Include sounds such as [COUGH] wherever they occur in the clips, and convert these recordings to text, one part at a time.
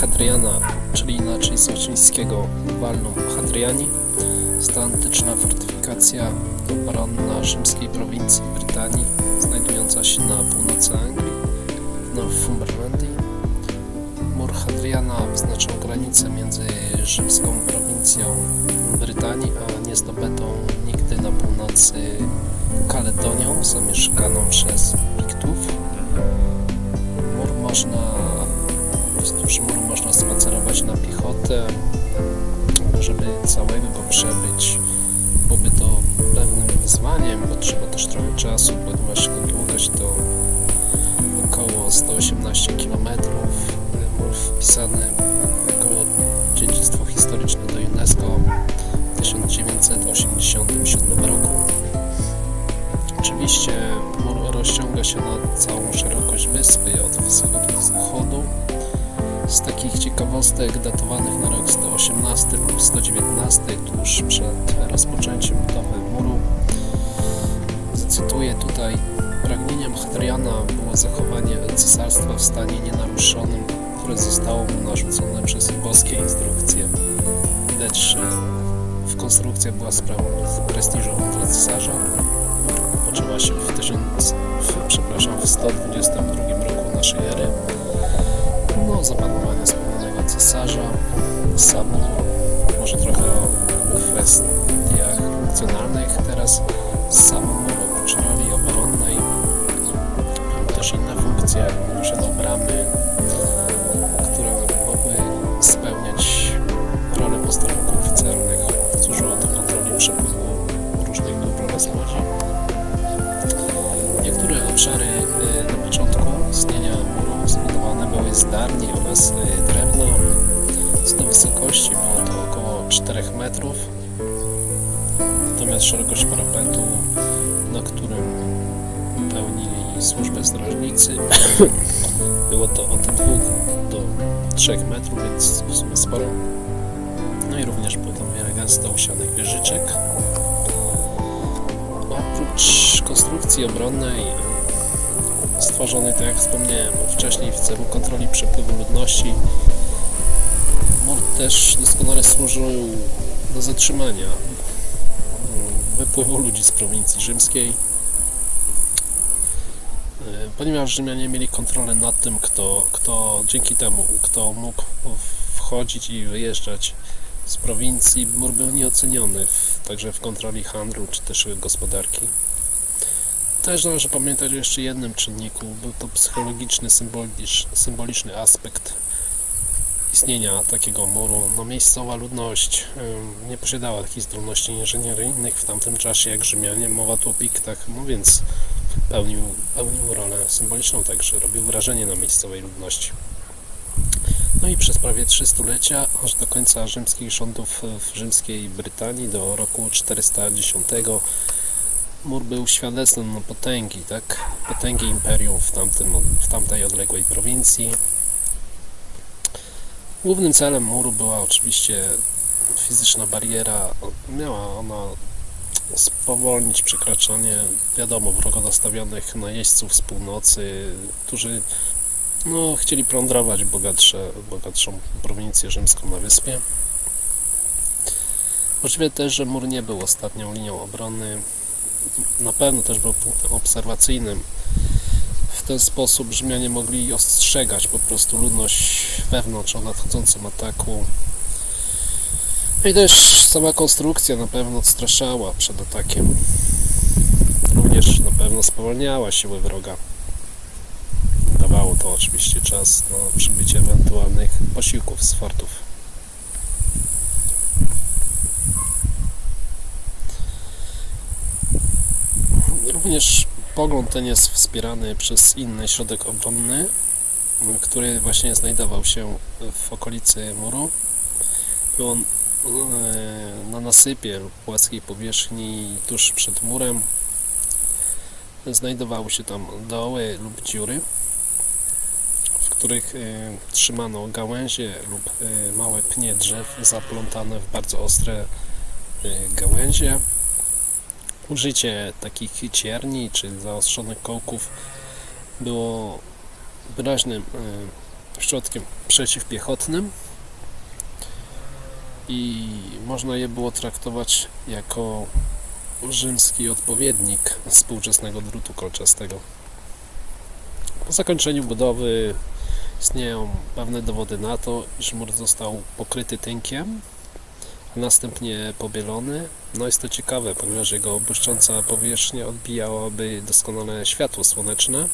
Hadriana, czyli inaczej z łacińskiego Valnum Hadriani. To antyczna fortyfikacja obronna rzymskiej prowincji Brytanii, znajdująca się na północy Anglii, w Northumberlandii. Mur Hadriana wyznaczał granicę między rzymską prowincją Brytanii, a niezdobytą nigdy na północy Kaledonią, zamieszkaną przez Piktów. Mur można, wzdłuż muru na piechotę, żeby całego go przebyć. Byłoby to pewnym wyzwaniem, bo trzeba też trochę czasu, ponieważ jego długość to około 118 km. Mur wpisany jako dziedzictwo historyczne do UNESCO w 1987 roku. Oczywiście mur rozciąga się na całą szerokość wyspy od wschodu do zachodu. Z takich ciekawostek datowanych na rok 118 lub 119 tuż przed rozpoczęciem budowy muru zacytuję tutaj pragnieniem Hadriana było zachowanie cesarstwa w stanie nienaruszonym, które zostało mu narzucone przez boskie instrukcje. Widać, że konstrukcja była sprawą prestiżową dla cesarza. Poczęła się w 1000, w, przepraszam, w 122 roku naszej ery. No, zapanowania wspomnianego cesarza, samu, może trochę o kwestiach funkcjonalnych. Teraz sam mur oprócz roli obronnej też inne funkcje. Posiadał bramy, zbudowane były z darni oraz y, drewna. Co do wysokości było to około 4 metrów. Natomiast szerokość parapetu, na którym pełnili służbę strażnicy, [COUGHS] było to od 2 do 3 metrów, więc w sumie sporo. No i również było tam wiele gęsto usianych wieżyczek. Oprócz konstrukcji obronnej stworzonej, tak jak wspomniałem wcześniej, w celu kontroli przepływu ludności, mur też doskonale służył do zatrzymania mm, wypływu ludzi z prowincji rzymskiej, E, ponieważ Rzymianie mieli kontrolę nad tym, kto, kto dzięki temu, kto mógł wchodzić i wyjeżdżać z prowincji, mur był nieoceniony w, także w kontroli handlu czy też gospodarki. Też należy pamiętać o jeszcze jednym czynniku, był to psychologiczny, symboliczny, aspekt istnienia takiego muru. No, miejscowa ludność nie posiadała takich zdolności inżynieryjnych w tamtym czasie jak Rzymianie, mowa tu o piktach, no więc pełnił, pełnił rolę symboliczną, także robił wrażenie na miejscowej ludności. No i przez prawie trzy stulecia, aż do końca rzymskich rządów w rzymskiej Brytanii, do roku 410, mur był świadectwem no, potęgi, tak? Potęgi imperium w, tamtym, w tamtej odległej prowincji. Głównym celem muru była oczywiście fizyczna bariera. Miała ona spowolnić przekraczanie, wiadomo, wrogo nastawionych najeźdźców z północy, którzy no, chcieli plądrować bogatsze, bogatszą prowincję rzymską na wyspie. Możliwe też, że mur nie był ostatnią linią obrony. Na pewno też był punktem obserwacyjnym. W ten sposób Rzymianie mogli ostrzegać po prostu ludność wewnątrz o nadchodzącym ataku. No i też sama konstrukcja na pewno odstraszała przed atakiem. Również na pewno spowalniała siły wroga. Dawało to oczywiście czas na przybycie ewentualnych posiłków z fortów. Również pogląd ten jest wspierany przez inny środek obronny, który właśnie znajdował się w okolicy muru. Był on e, na nasypie lub płaskiej powierzchni tuż przed murem. Znajdowały się tam doły lub dziury, w których e, trzymano gałęzie lub e, małe pnie drzew zaplątane w bardzo ostre gałęzie. Użycie takich cierni czy zaostrzonych kołków było wyraźnym e, środkiem przeciwpiechotnym i można je było traktować jako rzymski odpowiednik współczesnego drutu kolczastego. Po zakończeniu budowy istnieją pewne dowody na to, iż mur został pokryty tynkiem, następnie pobielony. No jest to ciekawe, ponieważ jego błyszcząca powierzchnia odbijałaby doskonale światło słoneczne.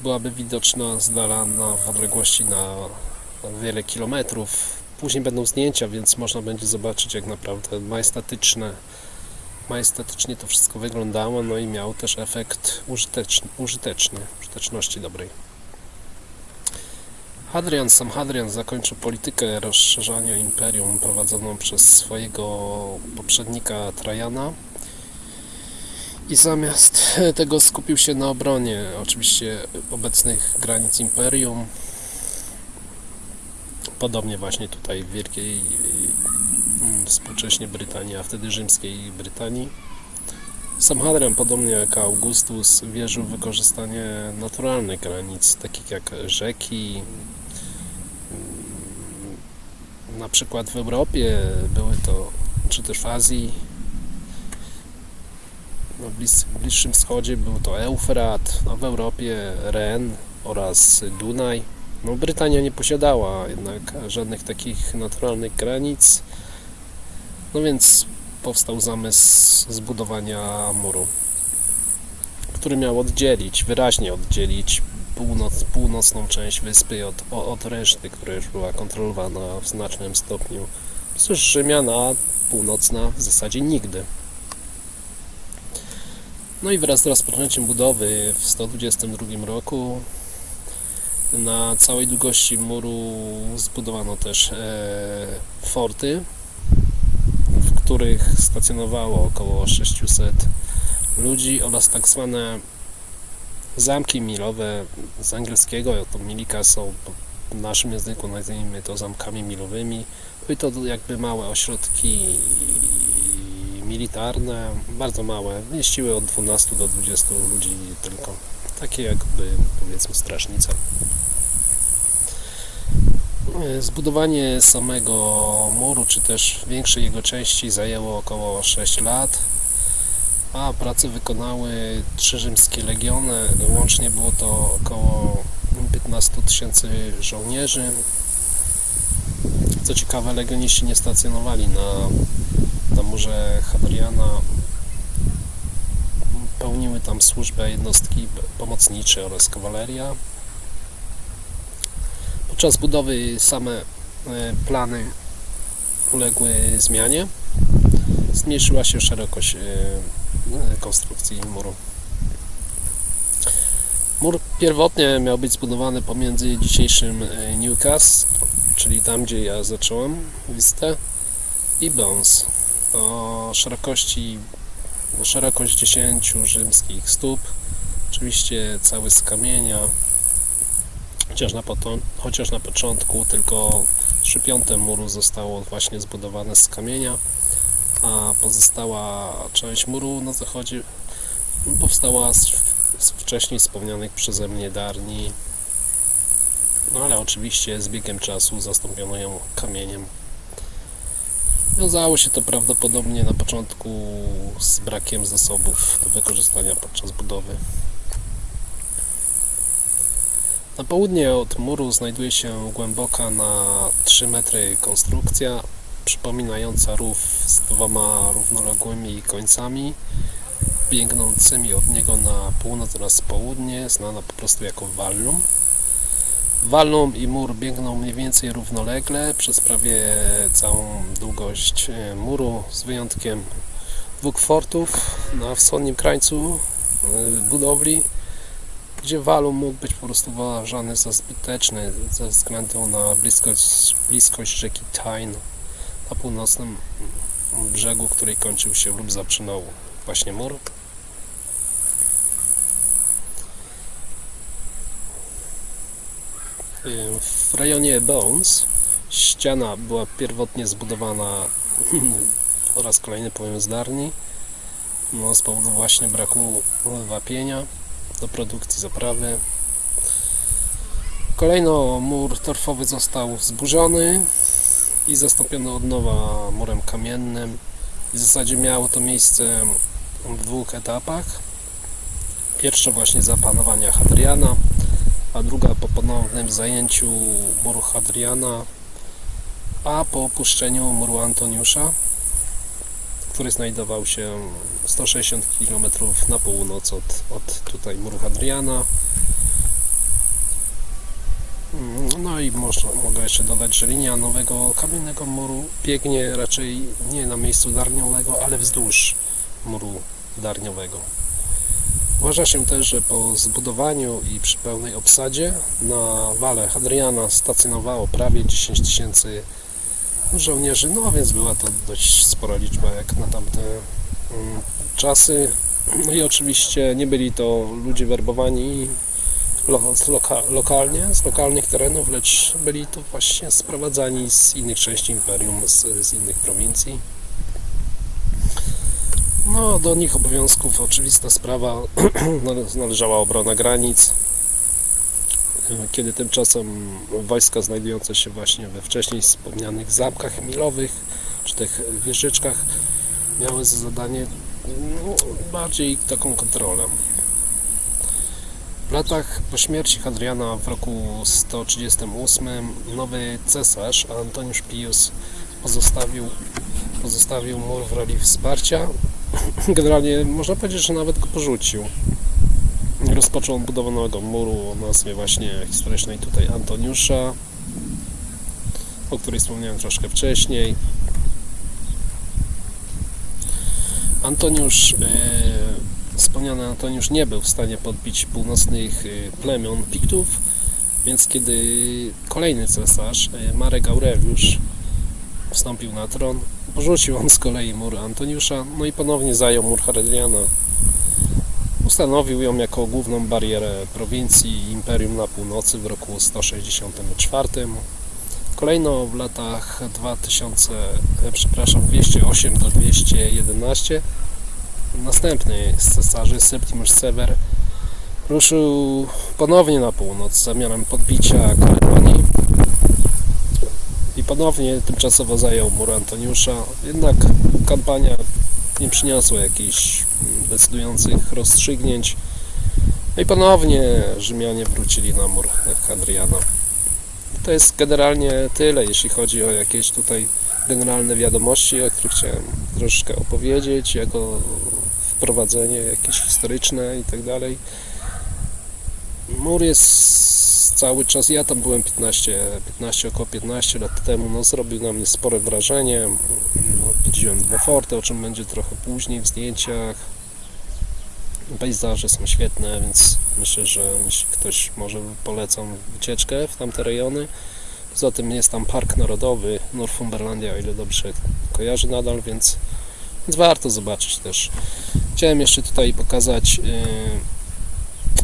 Byłaby widoczna z dala na w odległości na wiele kilometrów. Później będą zdjęcia, więc można będzie zobaczyć jak naprawdę majestatyczne majestatycznie to wszystko wyglądało, no i miał też efekt użyteczny, użyteczny użyteczności dobrej. Hadrian, sam Hadrian zakończył politykę rozszerzania imperium prowadzoną przez swojego poprzednika Trajana i zamiast tego skupił się na obronie oczywiście obecnych granic imperium. Podobnie właśnie tutaj w Wielkiej mm, współcześnie Brytanii, a wtedy rzymskiej Brytanii. Sam Hadrian, podobnie jak Augustus, wierzył w wykorzystanie naturalnych granic, takich jak rzeki, na przykład w Europie były to, czy też w Azji, na blis, Bliższym Wschodzie był to Eufrat, a w Europie Ren oraz Dunaj. No, Brytania nie posiadała jednak żadnych takich naturalnych granic, no więc powstał zamysł zbudowania muru, który miał oddzielić, wyraźnie oddzielić północ, północną część wyspy od, od reszty, która już była kontrolowana w znacznym stopniu przez Rzymian, a północna w zasadzie nigdy. No i wraz z rozpoczęciem budowy w 122 roku na całej długości muru zbudowano też e, forty, w których stacjonowało około 600 ludzi oraz tak zwane zamki milowe z angielskiego, to milika są w naszym języku nazwijmy to zamkami milowymi. Były to jakby małe ośrodki militarne, bardzo małe, mieściły od 12 do 20 ludzi tylko. Takie jakby powiedzmy strażnica. Zbudowanie samego muru, czy też większej jego części zajęło około 6 lat a pracę wykonały trzy rzymskie legiony. Łącznie było to około 15 tysięcy żołnierzy. Co ciekawe, legioniści nie stacjonowali na, na murze Hadriana. Pełniły tam służbę jednostki pomocnicze oraz kawaleria. Podczas budowy same e, plany uległy zmianie. Zmniejszyła się szerokość e, konstrukcji muru. Mur pierwotnie miał być zbudowany pomiędzy dzisiejszym e, Newcastle, czyli tam gdzie ja zacząłem wizytę, i Bones o szerokości o szerokość 10 rzymskich stóp. Oczywiście cały z kamienia, chociaż na, chociaż na początku tylko 3 piąte muru zostało właśnie zbudowane z kamienia a pozostała część muru na zachodzie powstała z, z wcześniej wspomnianych przeze mnie darni. No ale oczywiście z biegiem czasu zastąpiono ją kamieniem. Wiązało się to prawdopodobnie na początku z brakiem zasobów do wykorzystania podczas budowy. Na południe od muru znajduje się głęboka na 3 metry konstrukcja przypominająca rów z dwoma równoległymi końcami biegnącymi od niego na północ oraz południe, znana po prostu jako Wallum. Wallum i mur biegną mniej więcej równolegle przez prawie całą długość e, muru, z wyjątkiem dwóch fortów na wschodnim krańcu e, budowli, gdzie Wallum mógł być po prostu uważany za zbyteczny ze względu na bliskość, bliskość rzeki Tyne na północnym brzegu, której kończył się lub zaczynał właśnie mur. W rejonie Bones ściana była pierwotnie zbudowana po raz kolejny powiem zdarni no, z powodu właśnie braku wapienia do produkcji zaprawy. Kolejno mur torfowy został zburzony i zastąpiony od nowa murem kamiennym. W zasadzie miało to miejsce w dwóch etapach. Pierwsza właśnie za panowania Hadriana, a druga po ponownym zajęciu muru Hadriana, a po opuszczeniu muru Antoniusza, który znajdował się 160 km na północ od, od tutaj muru Hadriana. No i można, mogę jeszcze dodać, że linia nowego kamiennego muru biegnie raczej nie na miejscu darniowego, ale wzdłuż muru darniowego. Uważa się też, że po zbudowaniu i przy pełnej obsadzie na wale Hadriana stacjonowało prawie 10 tysięcy żołnierzy, no więc była to dość spora liczba jak na tamte mm, czasy. No i oczywiście nie byli to ludzie werbowani loka, lokalnie, z lokalnych terenów, lecz byli to właśnie sprowadzani z innych części imperium, z, z innych prowincji. No, do nich obowiązków oczywista sprawa [CLEARS THROAT] nale- należała obrona granic, kiedy tymczasem wojska znajdujące się właśnie we wcześniej wspomnianych zamkach milowych, czy tych wieżyczkach, miały za zadanie no, bardziej taką kontrolę. Latach po śmierci Hadriana w roku 138 nowy cesarz Antoniusz Pius pozostawił, pozostawił mur w roli wsparcia. [CLEARS THROAT] Generalnie można powiedzieć, że nawet go porzucił. Rozpoczął budowę nowego muru o nazwie właśnie historycznej tutaj Antoniusza, o której wspomniałem troszkę wcześniej. Antoniusz, e, wspomniany Antoniusz nie był w stanie podbić północnych e, plemion Piktów, więc kiedy kolejny cesarz, e, Marek Aureliusz, wstąpił na tron, porzucił on z kolei mur Antoniusza, no i ponownie zajął mur Hadriana. Ustanowił ją jako główną barierę prowincji imperium na północy w roku 164. Kolejno w latach 2000, e, przepraszam, 208 do 211 następny z cesarzy Septimus Sever ruszył ponownie na północ z zamiarem podbicia Kaledonii i ponownie tymczasowo zajął mur Antoniusza. Jednak kampania nie przyniosła jakichś decydujących rozstrzygnięć. No i ponownie Rzymianie wrócili na mur Hadriana. To jest generalnie tyle, jeśli chodzi o jakieś tutaj generalne wiadomości, o których chciałem troszeczkę opowiedzieć, jako wprowadzenie jakieś historyczne i tak dalej. Mur jest cały czas, ja tam byłem 15, 15 około 15 lat temu, no zrobił na mnie spore wrażenie. No, Widziałem dwa forty, o czym będzie trochę później w zdjęciach. Pejzaże są świetne, więc myślę, że jeśli ktoś może polecam wycieczkę w tamte rejony. Poza tym jest tam Park Narodowy Northumberlandia, o ile dobrze kojarzę nadal, więc, więc warto zobaczyć też. Chciałem jeszcze tutaj pokazać yy,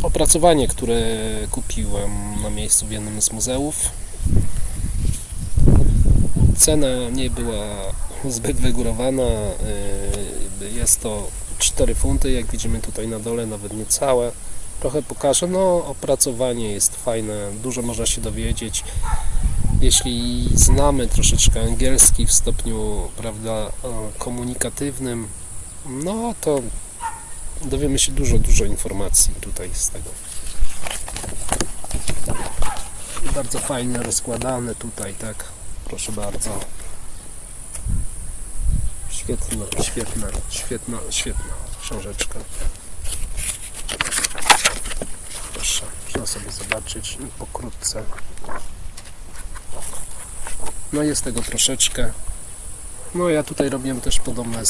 opracowanie, które kupiłem na miejscu w jednym z muzeów. Cena nie była [LAUGHS] zbyt wygórowana. yy, Jest to 4 funty, jak widzimy tutaj na dole, nawet niecałe. Trochę pokażę. No, opracowanie jest fajne, dużo można się dowiedzieć. Jeśli znamy troszeczkę angielski w stopniu, prawda, e, komunikatywnym, no to dowiemy się dużo, dużo informacji tutaj z tego. Bardzo fajnie rozkładane tutaj, tak. Proszę bardzo. Świetna, świetna, świetna, świetna książeczka. Proszę, można sobie zobaczyć pokrótce. No jest tego troszeczkę. No ja tutaj robiłem też podobne,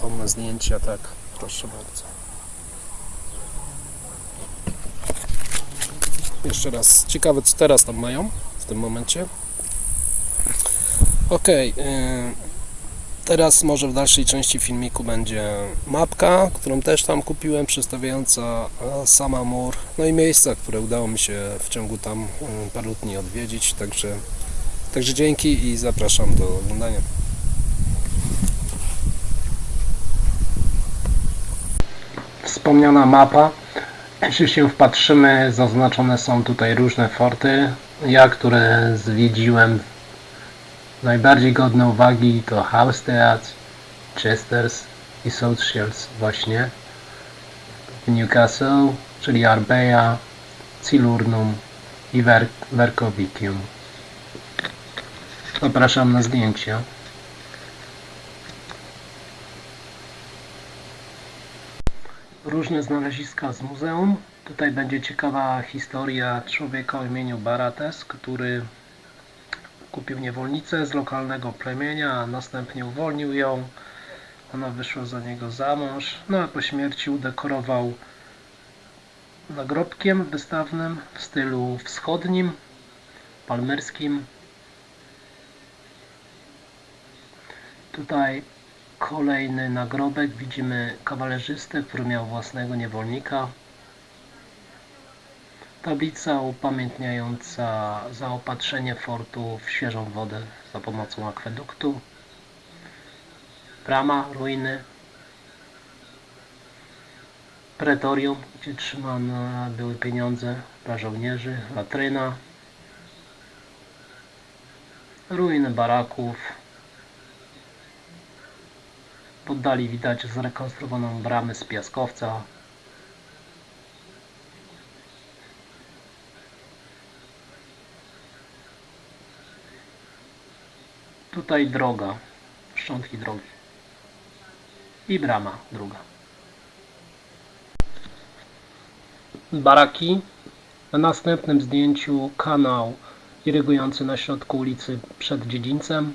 podobne zdjęcia, tak. Proszę bardzo. Jeszcze raz, ciekawe co teraz tam mają w tym momencie. Ok, teraz może w dalszej części filmiku będzie mapka, którą też tam kupiłem, przedstawiająca sama mur, no i miejsca, które udało mi się w ciągu tam e, paru dni odwiedzić, także, także dzięki i zapraszam do oglądania. Wspomniana mapa Jeśli się wpatrzymy, zaznaczone są tutaj różne forty. Ja, które zwiedziłem, najbardziej godne uwagi to Haustead, Chesters i South Shields właśnie. Newcastle, czyli Arbeja, Cilurnum i Ver. Zapraszam na zdjęcia. Różne znaleziska z muzeum. Tutaj będzie ciekawa historia człowieka o imieniu Barates, który kupił niewolnicę z lokalnego plemienia, a następnie uwolnił ją. Ona wyszła za niego za mąż, no a po śmierci udekorował nagrobkiem wystawnym w stylu wschodnim, palmerskim. Tutaj kolejny nagrobek. Widzimy kawalerzystę, który miał własnego niewolnika. Tablica upamiętniająca zaopatrzenie fortu w świeżą wodę za pomocą akweduktu. Brama, ruiny. Pretorium, gdzie trzymane były pieniądze dla żołnierzy. Latryna. Ruiny baraków. W oddali widać zrekonstruowaną bramę z piaskowca. Tutaj droga, szczątki drogi. I brama druga. Baraki. Na następnym zdjęciu kanał irygujący na środku ulicy przed dziedzińcem.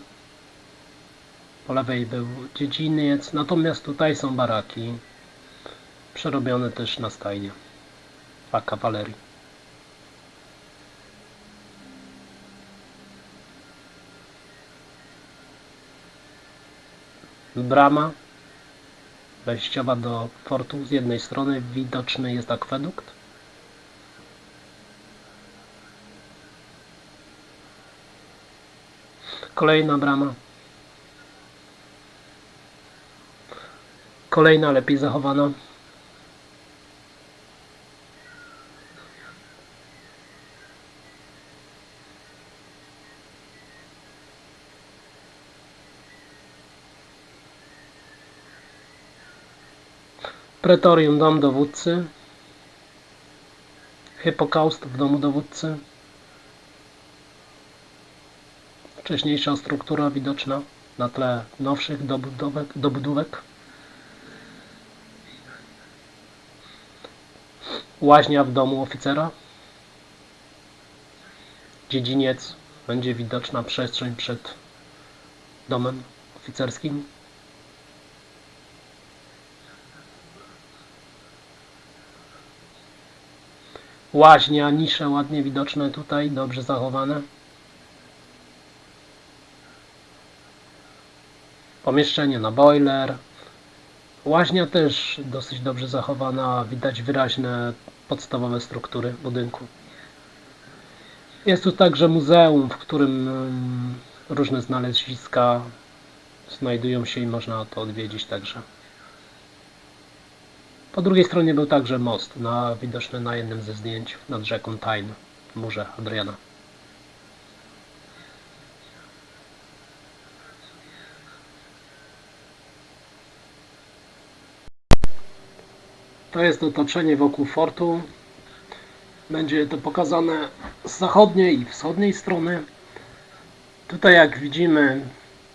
Po lewej był dziedziniec, natomiast tutaj są baraki. Przerobione też na stajnie. Dla kawalerii. Brama wejściowa do fortu. Z jednej strony widoczny jest akwedukt. Kolejna brama. Kolejna lepiej zachowana. Pretorium, dom dowódcy. Hipokaust w domu dowódcy. Wcześniejsza struktura widoczna na tle nowszych dobudówek. dobudówek. Łaźnia w domu oficera. Dziedziniec. Będzie widoczna przestrzeń przed domem oficerskim. Łaźnia, nisze ładnie widoczne tutaj, dobrze zachowane. Pomieszczenie na boiler. Łaźnia też dosyć dobrze zachowana, widać wyraźne podstawowe struktury budynku. Jest tu także muzeum, w którym różne znaleziska znajdują się i można to odwiedzić także. Po drugiej stronie był także most, na, widoczny na jednym ze zdjęć nad rzeką Tyne, w murze Adriana. To jest otoczenie wokół fortu. Będzie to pokazane z zachodniej i wschodniej strony. Tutaj jak widzimy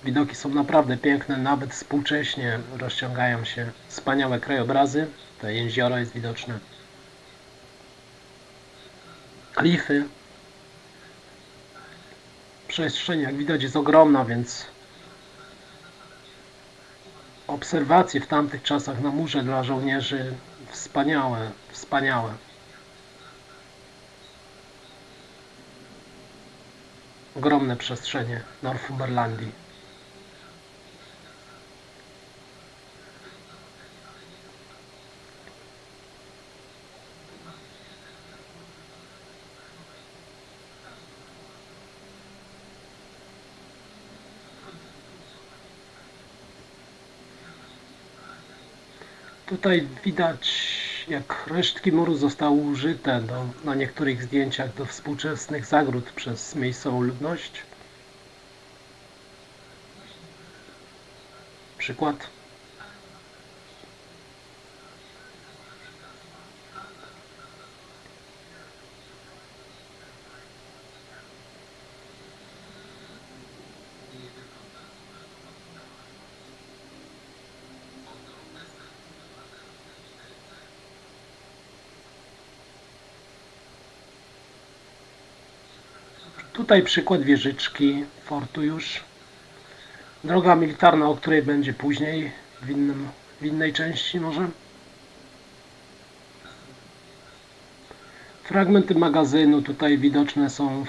widoki są naprawdę piękne, nawet współcześnie rozciągają się wspaniałe krajobrazy. To jezioro jest widoczne. Klify. Przestrzeń jak widać jest ogromna, więc obserwacje w tamtych czasach na murze dla żołnierzy wspaniałe, wspaniałe. Ogromne przestrzenie Northumberlandii. Tutaj widać jak resztki muru zostały użyte do, na niektórych zdjęciach do współczesnych zagród przez miejscową ludność. Przykład. Tutaj przykład wieżyczki fortu już. Droga militarna, o której będzie później, w, innym, w innej części może. Fragmenty magazynu, tutaj widoczne są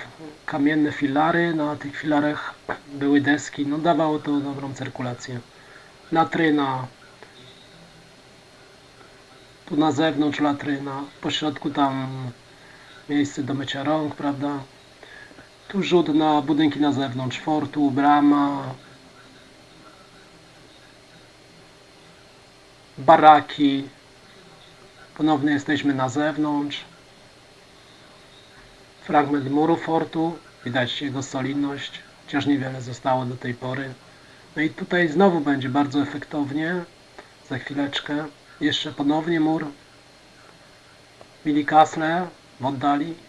kamienne filary, na tych filarach były deski, no dawało to dobrą cyrkulację. Latryna, tu na zewnątrz latryna, po środku tam miejsce do mycia rąk, prawda? Tu rzut na budynki na zewnątrz fortu, brama, baraki. Ponownie jesteśmy na zewnątrz. Fragment muru fortu, widać jego solidność, chociaż niewiele zostało do tej pory. No i tutaj znowu będzie bardzo efektownie, za chwileczkę. Jeszcze ponownie mur. Billy Castle w oddali.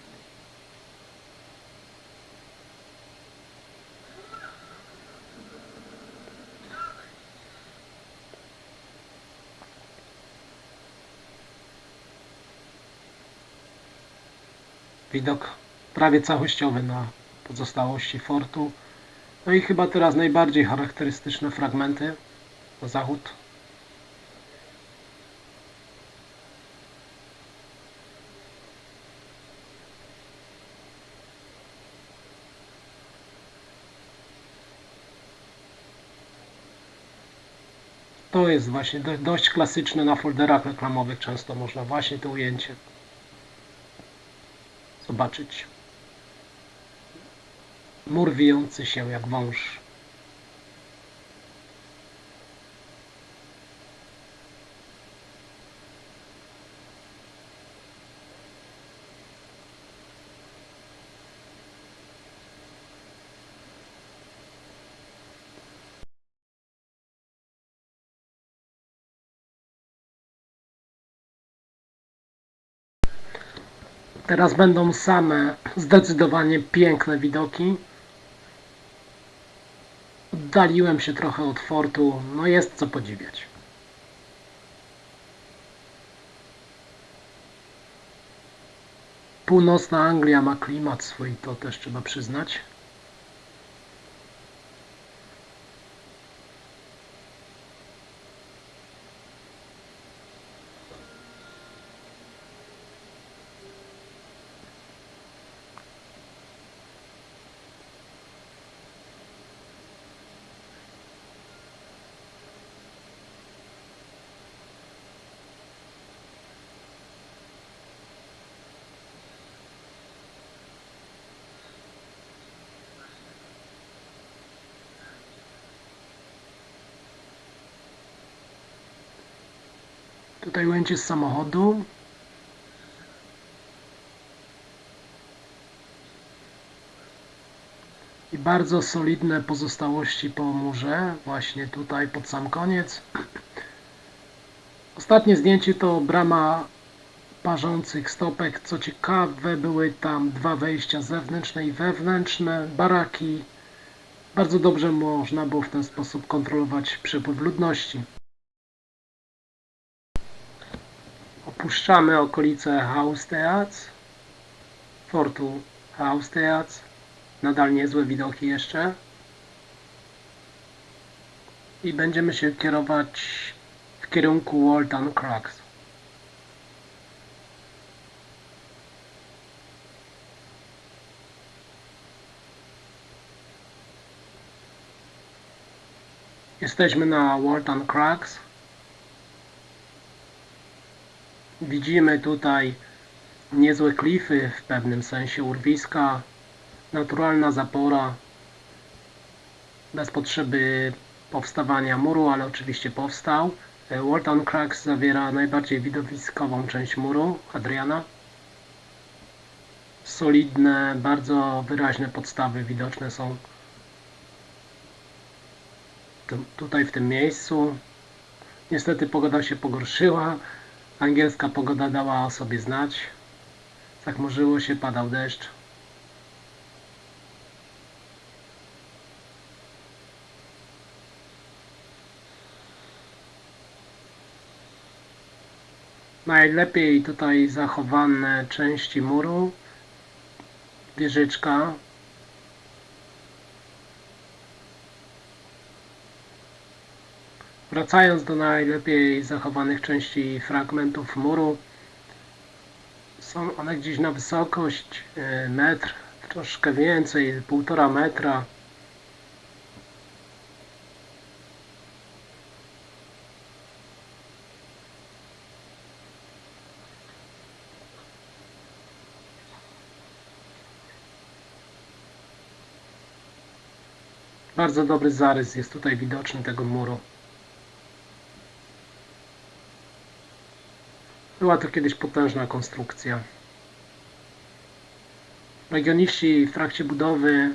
Widok prawie całościowy na pozostałości fortu. No i chyba teraz najbardziej charakterystyczne fragmenty na zachód. To jest właśnie do- dość klasyczne na folderach reklamowych, często można właśnie to ujęcie zobaczyć. Mur wijący się jak wąż. Teraz będą same zdecydowanie piękne widoki. Oddaliłem się trochę od fortu, no jest co podziwiać. Północna Anglia ma klimat swój, to też trzeba przyznać. Z samochodu. I bardzo solidne pozostałości po murze, właśnie tutaj pod sam koniec. [CLEARS THROAT] Ostatnie zdjęcie to brama parzących stopek. Co ciekawe, były tam dwa wejścia zewnętrzne i wewnętrzne, baraki. Bardzo dobrze można było w ten sposób kontrolować przepływ ludności. Opuszczamy okolice Hausteats, fortu Hausteats. Nadal niezłe widoki jeszcze. I będziemy się kierować w kierunku Walton Crux. Jesteśmy na Walton Crux. Widzimy tutaj niezłe klify, w pewnym sensie urwiska, naturalna zapora, bez potrzeby powstawania muru, ale oczywiście powstał. Walton Cracks zawiera najbardziej widowiskową część muru Adriana. Solidne, bardzo wyraźne podstawy widoczne są tu- tutaj w tym miejscu. Niestety pogoda się pogorszyła. Angielska pogoda dała o sobie znać. Zachmurzyło się, padał deszcz. Najlepiej tutaj zachowane części muru. Wieżyczka. Wracając do najlepiej zachowanych części fragmentów muru, są one gdzieś na wysokość e, metr, troszkę więcej, półtora metra. Bardzo dobry zarys jest tutaj widoczny tego muru. Była to kiedyś potężna konstrukcja. Regioniści w trakcie budowy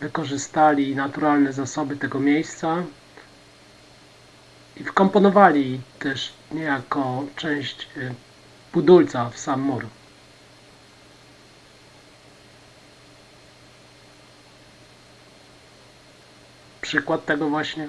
wykorzystali naturalne zasoby tego miejsca i wkomponowali też niejako część y, budulca w sam mur. Przykład tego właśnie.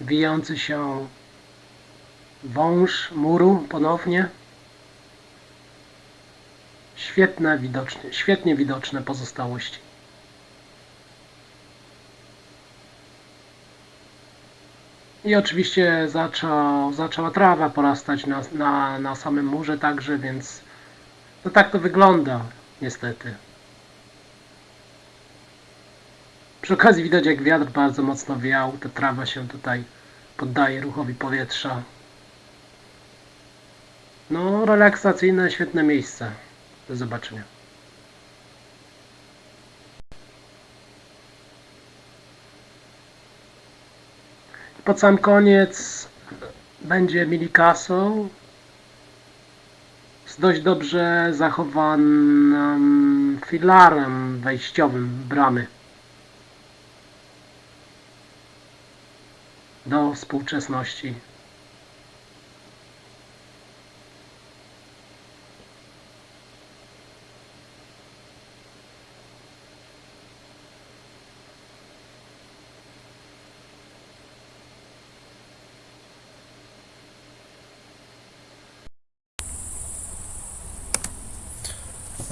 Wijący się wąż muru ponownie. Świetne widoczne, świetnie widoczne pozostałości. I oczywiście zaczął, zaczęła trawa porastać na, na, na samym murze także, więc no tak to wygląda niestety. Przy okazji widać jak wiatr bardzo mocno wiał, ta trawa się tutaj poddaje ruchowi powietrza. No, relaksacyjne, świetne miejsce. Do zobaczenia. Pod sam koniec będzie Mini Castle z dość dobrze zachowanym filarem wejściowym bramy do współczesności.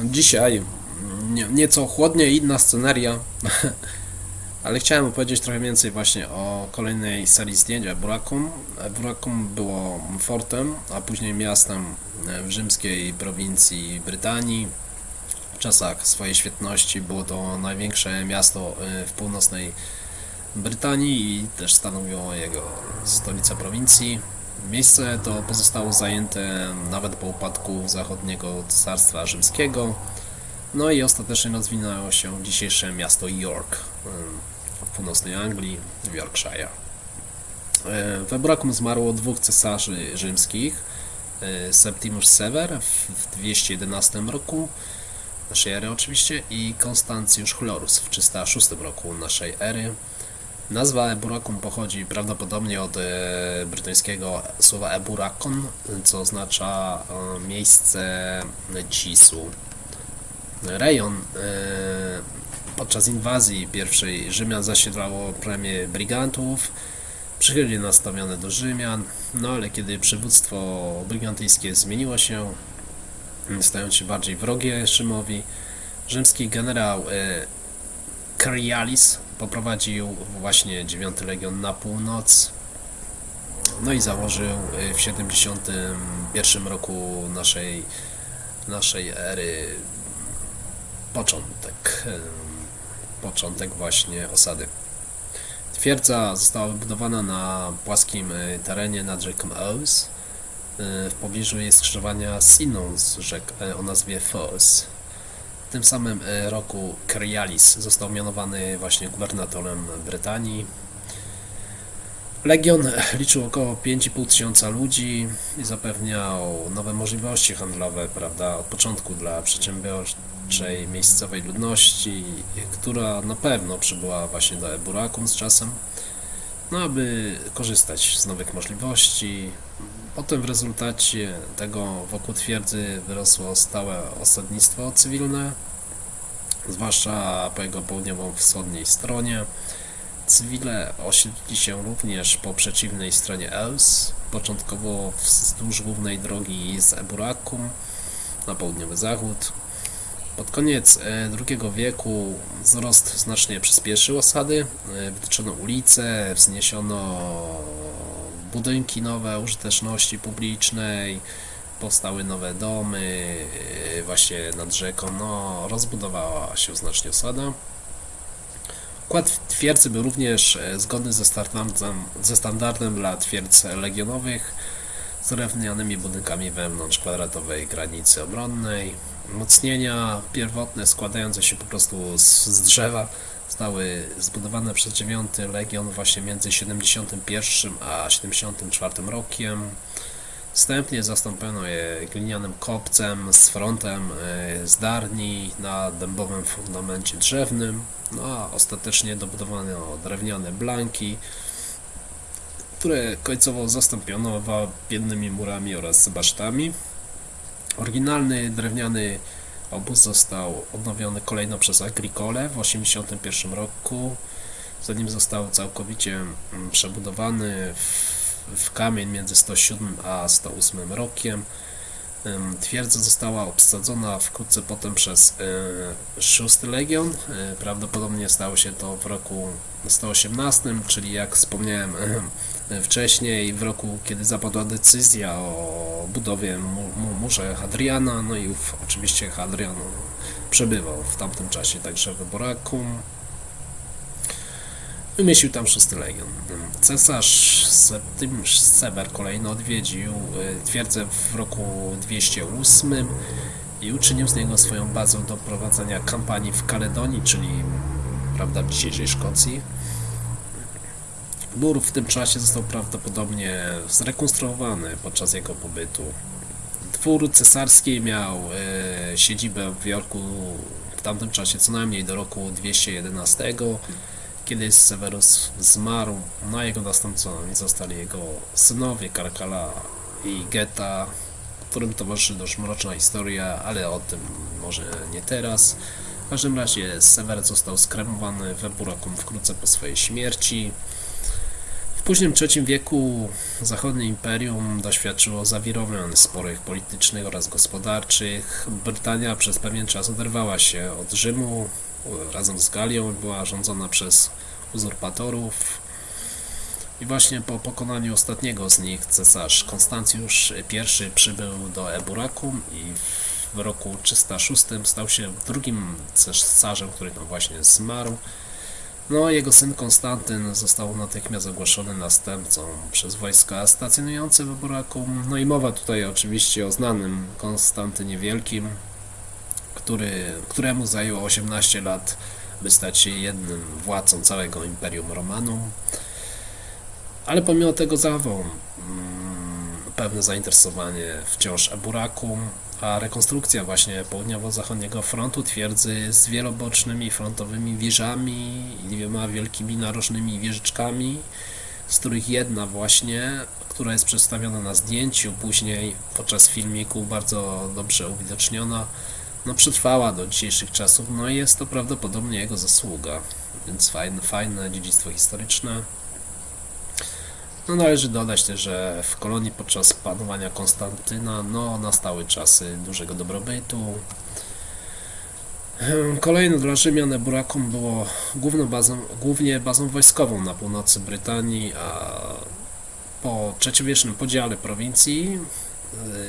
Dzisiaj nie, nieco chłodniej, inna sceneria, [LAUGHS] ale chciałem opowiedzieć trochę więcej właśnie o kolejnej serii zdjęć Burakum. Burakum było fortem, a później miastem w rzymskiej prowincji Brytanii. W czasach swojej świetności było to największe miasto y, w północnej Brytanii i też stanowiło jego stolicę prowincji. Miejsce to pozostało zajęte nawet po upadku zachodniego cesarstwa rzymskiego. No i ostatecznie rozwinęło się dzisiejsze miasto York w północnej Anglii, w Yorkshire. E, We Burakum zmarło dwóch cesarzy rzymskich. e, Septimus Sever w 211 roku naszej ery oczywiście i Konstancjusz Chlorus w 306 roku naszej ery. Nazwa Eburakum pochodzi prawdopodobnie od e, brytyjskiego słowa Eburakon, co oznacza miejsce cisu. Rejon podczas inwazji pierwszej Rzymian zasiedlało plemię brigantów, przychylnie nastawione do Rzymian, no ale kiedy przywództwo brygantyjskie zmieniło się, stając się bardziej wrogie Rzymowi, rzymski generał e, Carialis poprowadził właśnie 9 Legion na północ. No i założył y, w 71 roku naszej, naszej ery początek, początek właśnie osady. Twierdza została wybudowana na płaskim e, terenie nad rzeką Ouse. E, W pobliżu jest skrzyżowania z inną z rzek e, o nazwie Foss. W tym samym roku Coriolis został mianowany właśnie gubernatorem Brytanii. Legion liczył około 5,5 tysiąca ludzi i zapewniał nowe możliwości handlowe, prawda, od początku dla przedsiębiorczej miejscowej ludności, która na pewno przybyła właśnie do Eburakum z czasem, no aby korzystać z nowych możliwości. Potem w rezultacie tego wokół twierdzy wyrosło stałe osadnictwo cywilne, zwłaszcza po jego południowo-wschodniej stronie. Cywile osiedlili się również po przeciwnej stronie Els, początkowo wzdłuż głównej drogi z Eburakum na południowy zachód. Pod koniec e, II wieku wzrost znacznie przyspieszył osady, e, wytyczono ulice, wzniesiono budynki nowe użyteczności publicznej, powstały nowe domy, e, właśnie nad rzeką, no rozbudowała się znacznie osada. Układ twierdzy był również zgodny ze standardem, ze standardem dla twierdz legionowych z drewnianymi budynkami wewnątrz kwadratowej granicy obronnej. Umocnienia pierwotne składające się po prostu z, z drzewa zostały zbudowane przez 9 Legion właśnie między 71 a 74 rokiem. Wstępnie zastąpiono je glinianym kopcem z frontem e, z darni na dębowym fundamencie drzewnym, no a ostatecznie dobudowano drewniane blanki, które końcowo zastąpiono wapiennymi murami oraz basztami. Oryginalny drewniany obóz został odnowiony kolejno przez Agricole w 1981 roku, zanim został całkowicie mm, przebudowany w kamień między 107 a 108 rokiem. Twierdza została obsadzona wkrótce potem przez y, 6 Legion. Y, Prawdopodobnie stało się to w roku 118, czyli jak wspomniałem [CLEARS THROAT] wcześniej, w roku, kiedy zapadła decyzja o budowie mu- mu- murze Hadriana. No i ów, oczywiście Hadrian przebywał w tamtym czasie także w Borakum. Wymyślił tam szósty legion. Cesarz Septymsz Sever kolejno odwiedził y, twierdzę w roku 208 i uczynił z niego swoją bazę do prowadzenia kampanii w Kaledonii, czyli prawda, w dzisiejszej Szkocji. Mur w tym czasie został prawdopodobnie zrekonstruowany podczas jego pobytu. Dwór cesarski miał e, siedzibę w Jorku w tamtym czasie co najmniej do roku 211 kiedy Severus zmarł, na jego następcami zostali jego synowie Karkala i Geta, którym towarzyszy dość mroczna historia, ale o tym może nie teraz. W każdym razie Severus został skremowany we Burakum wkrótce po swojej śmierci. Późnym III wieku zachodnie imperium doświadczyło zawirowań sporych politycznych oraz gospodarczych. Brytania przez pewien czas oderwała się od Rzymu razem z Galią była rządzona przez uzurpatorów. I właśnie po pokonaniu ostatniego z nich cesarz Konstancjusz I przybył do Eburakum i w roku 306 stał się drugim cesarzem, który tam właśnie zmarł. No, jego syn Konstantyn został natychmiast ogłoszony następcą przez wojska stacjonujące w Eburakum. No i mowa tutaj oczywiście o znanym Konstantynie Wielkim, który, któremu zajęło 18 lat, by stać się jednym władcą całego Imperium Romanum. Ale pomimo tego zachował mm, pewne zainteresowanie wciąż Eburakum, a rekonstrukcja właśnie południowo-zachodniego frontu twierdzy z wielobocznymi frontowymi wieżami i dwiema wielkimi narożnymi wieżyczkami, z których jedna właśnie, która jest przedstawiona na zdjęciu, później podczas filmiku bardzo dobrze uwidoczniona, no przetrwała do dzisiejszych czasów, no i jest to prawdopodobnie jego zasługa, więc fajne, fajne dziedzictwo historyczne. No należy dodać też, że w kolonii podczas panowania Konstantyna, no nastały czasy dużego dobrobytu. Em, Kolejne dla Rzymian Eburakum było główną bazą, głównie bazą wojskową na północy Brytanii, a po trzeciowiecznym podziale prowincji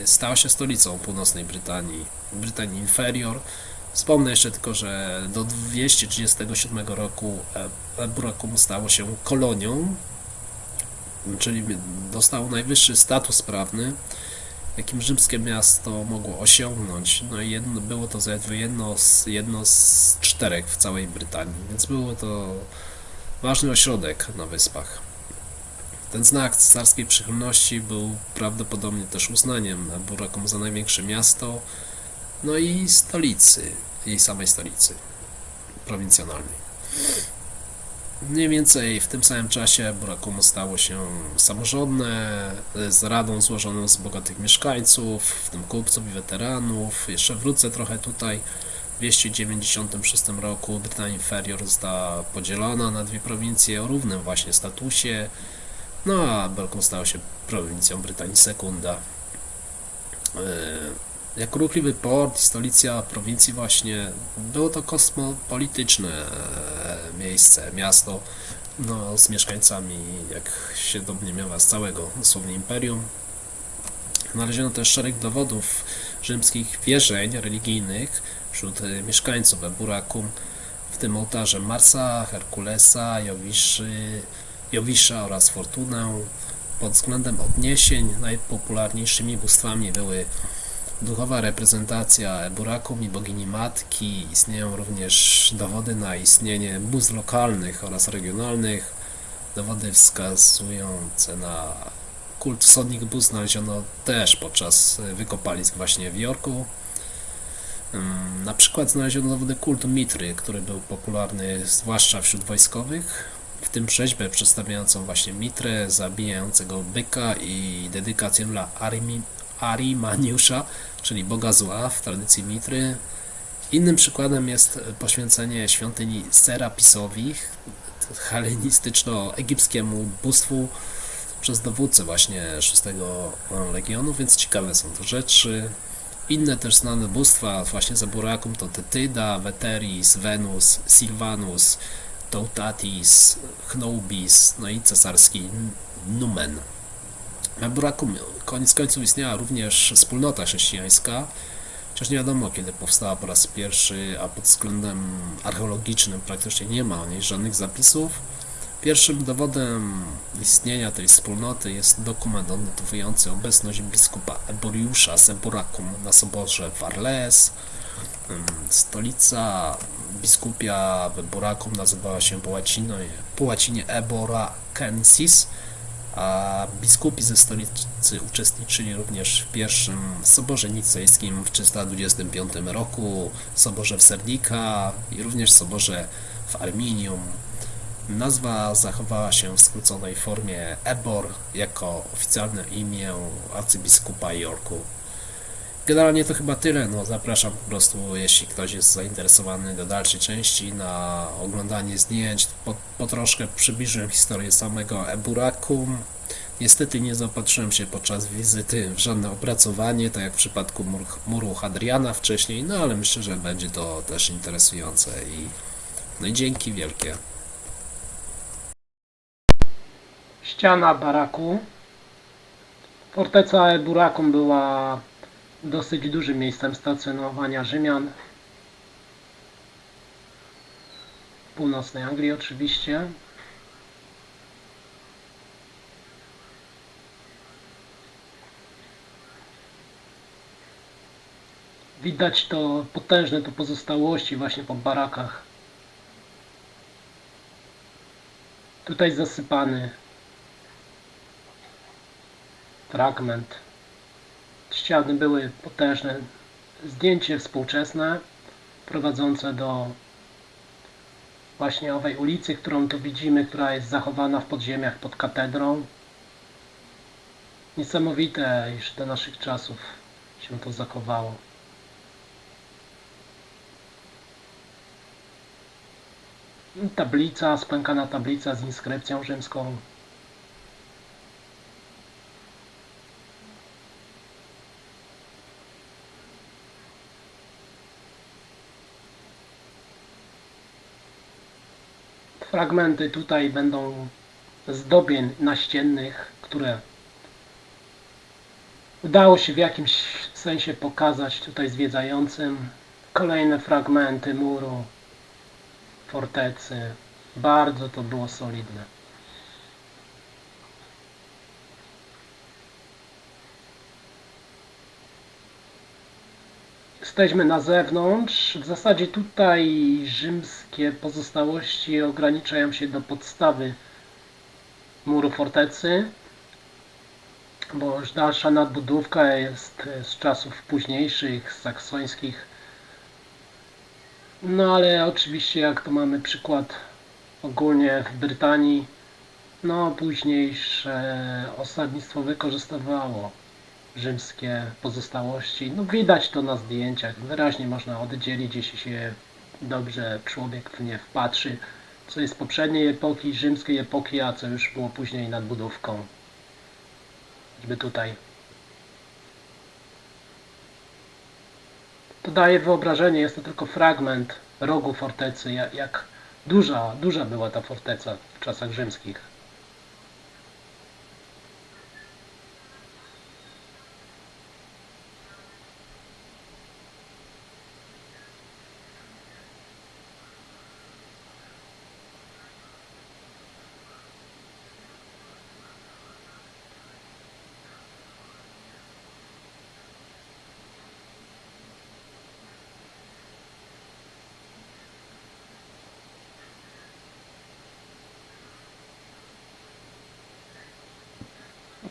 y, stała się stolicą północnej Brytanii, Brytanii Inferior, Wspomnę jeszcze tylko, że do 237 roku e, Burakum stało się kolonią, czyli dostało najwyższy status prawny, jakim rzymskie miasto mogło osiągnąć. No i jedno, było to zaledwie jedno z, jedno z czterech w całej Brytanii, więc było to ważny ośrodek na wyspach. Ten znak cesarskiej przychylności był prawdopodobnie też uznaniem Burakum za największe miasto, no i stolicy, jej samej stolicy prowincjonalnej. Mniej więcej w tym samym czasie Burakumu stało się samorządne, z radą złożoną z bogatych mieszkańców, w tym kupców i weteranów. Jeszcze wrócę trochę tutaj. W 296 roku Brytania Inferior została podzielona na dwie prowincje o równym właśnie statusie, no a Burakum stał się prowincją Brytanii Sekunda. Yy, jako ruchliwy port stolica prowincji właśnie było to kosmopolityczne e, miejsce, miasto no, z mieszkańcami, jak się domniemywa, z całego dosłownie imperium. Znaleziono też szereg dowodów rzymskich wierzeń religijnych wśród e, mieszkańców Eburakum, w tym ołtarze Marsa, Herkulesa, Jowiszy, Jowisza oraz Fortunę. Pod względem odniesień najpopularniejszymi bóstwami były duchowa reprezentacja Burakum i bogini matki. Istnieją również dowody na istnienie bóstw lokalnych oraz regionalnych. Dowody wskazujące na kult wschodnich bóstw znaleziono też podczas wykopalisk właśnie w Jorku. Ym, Na przykład znaleziono dowody kultu Mitry, który był popularny zwłaszcza wśród wojskowych, w tym rzeźbę przedstawiającą właśnie Mitrę, zabijającego byka i dedykację dla Arimi, Arimaniusza, czyli Boga Zła w tradycji Mitry. Innym przykładem jest poświęcenie świątyni Serapisowi, hellenistyczno-egipskiemu bóstwu przez dowódcę właśnie VI Legionu, więc ciekawe są to rzeczy. Inne też znane bóstwa właśnie za Burakum to Tetyda, Veteris, Venus, Silvanus, Toutatis, Chnobis, no i cesarski Numen. Na Burakum koniec końców istniała również wspólnota chrześcijańska, chociaż nie wiadomo kiedy powstała po raz pierwszy, a pod względem archeologicznym praktycznie nie ma o niej żadnych zapisów. Pierwszym dowodem istnienia tej wspólnoty jest dokument odnotowujący obecność biskupa Eboriusza z Eburakum na soborze w Arles. Stolica biskupia w Eburakum nazywała się po łacinie, po łacinie Ebora Kensis, a biskupi ze stolicy uczestniczyli również w pierwszym soborze nicejskim w 325 roku, soborze w Sernika i również soborze w Arminium. Nazwa zachowała się w skróconej formie Ebor jako oficjalne imię arcybiskupa Yorku. Generalnie to chyba tyle. No, zapraszam po prostu, jeśli ktoś jest zainteresowany do dalszej części na oglądanie zdjęć. Po, po troszkę przybliżyłem historię samego Eburakum. Niestety nie zaopatrzyłem się podczas wizyty w żadne opracowanie, tak jak w przypadku mur, muru Hadriana wcześniej, no ale myślę, że będzie to też interesujące i no i dzięki wielkie. ściana baraku. Forteca Burakum była dosyć dużym miejscem stacjonowania Rzymian. Północnej Anglii oczywiście. Widać to potężne tu pozostałości właśnie po barakach. Tutaj zasypany fragment. Ściany były potężne. Zdjęcie współczesne prowadzące do właśnie owej ulicy, którą tu widzimy, która jest zachowana w podziemiach pod katedrą. Niesamowite, iż do naszych czasów się to zachowało. Tablica, spękana tablica z inskrypcją rzymską. Fragmenty tutaj będą zdobień naściennych, które udało się w jakimś sensie pokazać tutaj zwiedzającym. Kolejne fragmenty muru, fortecy. Bardzo to było solidne. Jesteśmy na zewnątrz. W zasadzie tutaj rzymskie pozostałości ograniczają się do podstawy muru fortecy, bo już dalsza nadbudówka jest z czasów późniejszych, saksońskich. No ale oczywiście jak to mamy przykład ogólnie w Brytanii, no późniejsze osadnictwo wykorzystywało rzymskie pozostałości. No widać to na zdjęciach, wyraźnie można oddzielić, jeśli się dobrze człowiek w nie wpatrzy, co jest poprzedniej epoki, rzymskiej epoki, a co już było później nadbudówką. Choćby tutaj. To daje wyobrażenie, jest to tylko fragment rogu fortecy, jak duża, duża była ta forteca w czasach rzymskich.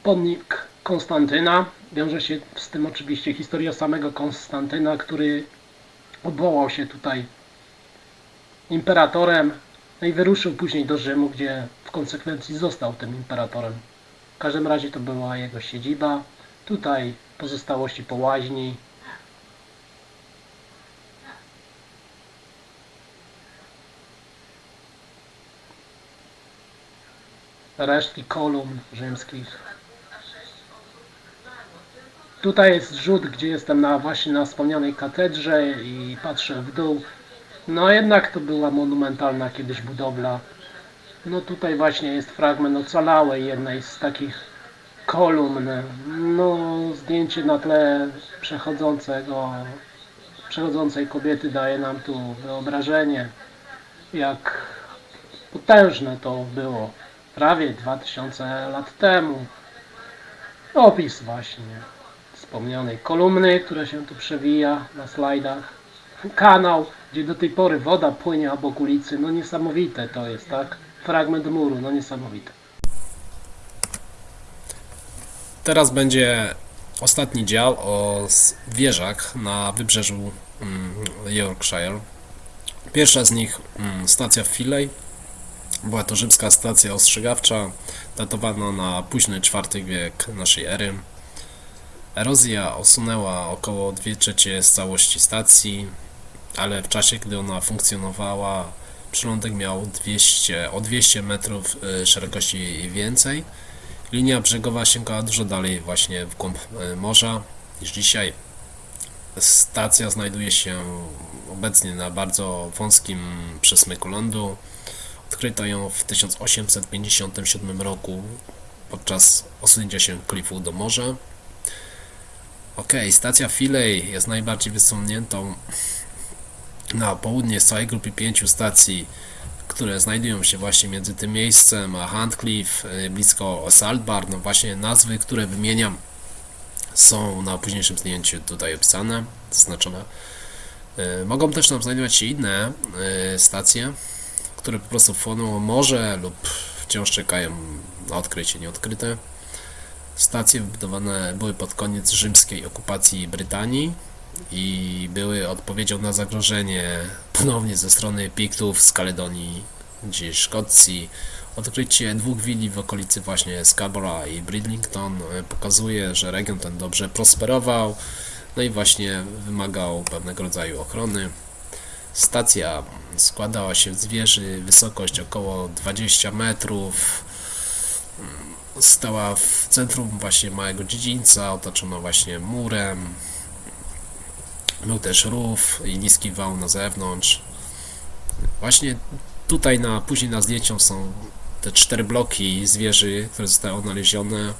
Pomnik Konstantyna. Wiąże się z tym oczywiście historia samego Konstantyna, który odwołał się tutaj imperatorem no i wyruszył później do Rzymu, gdzie w konsekwencji został tym imperatorem. W każdym razie to była jego siedziba. Tutaj pozostałości po łaźni. Resztki kolumn rzymskich. Tutaj jest rzut, gdzie jestem na, właśnie na wspomnianej katedrze i patrzę w dół. No jednak to była monumentalna kiedyś budowla. No tutaj właśnie jest fragment ocalałej jednej z takich kolumn. No zdjęcie na tle przechodzącego, przechodzącej kobiety daje nam tu wyobrażenie, jak potężne to było. Prawie 2000 lat temu. Opis właśnie wspomnianej kolumny, która się tu przewija na slajdach. Kanał, gdzie do tej pory woda płynie obok ulicy. No niesamowite to jest, tak? Fragment muru, no niesamowite. Teraz będzie ostatni dział o wieżach na wybrzeżu mm, Yorkshire. Pierwsza z nich mm, stacja Filey. Była to rzymska stacja ostrzegawcza, datowana na późny IV wiek naszej ery. Erozja osunęła około 2 trzecie z całości stacji, ale w czasie, gdy ona funkcjonowała, przylądek miał 200, o 200 metrów y, szerokości i więcej. Linia brzegowa sięgała dużo dalej właśnie w głąb y, morza niż dzisiaj. Stacja znajduje się obecnie na bardzo wąskim przesmyku lądu. Odkryto ją w 1857 roku podczas osunięcia się klifu do morza. Ok, stacja Filey jest najbardziej wysuniętą na południe z całej grupy pięciu stacji, które znajdują się właśnie między tym miejscem a Handcliff, y, blisko Saltbar. No właśnie nazwy, które wymieniam są na późniejszym zdjęciu tutaj opisane, zaznaczone. Y, Mogą też tam znajdować się inne y, stacje, które po prostu wchłoną morze lub wciąż czekają na odkrycie nieodkryte. Stacje wybudowane były pod koniec rzymskiej okupacji Brytanii i były odpowiedzią na zagrożenie ponownie ze strony Piktów z Kaledonii, gdzieś Szkocji. Odkrycie dwóch willi w okolicy właśnie Scarborough i Bridlington e, pokazuje, że region ten dobrze prosperował, no i właśnie wymagał pewnego rodzaju ochrony. Stacja składała się z wieży, wysokość około 20 metrów. Stała w centrum właśnie małego dziedzińca, otoczona właśnie murem. Był też rów i niski wał na zewnątrz. Właśnie tutaj na, później na zdjęciu są te cztery bloki z wieży, które zostały odnalezione.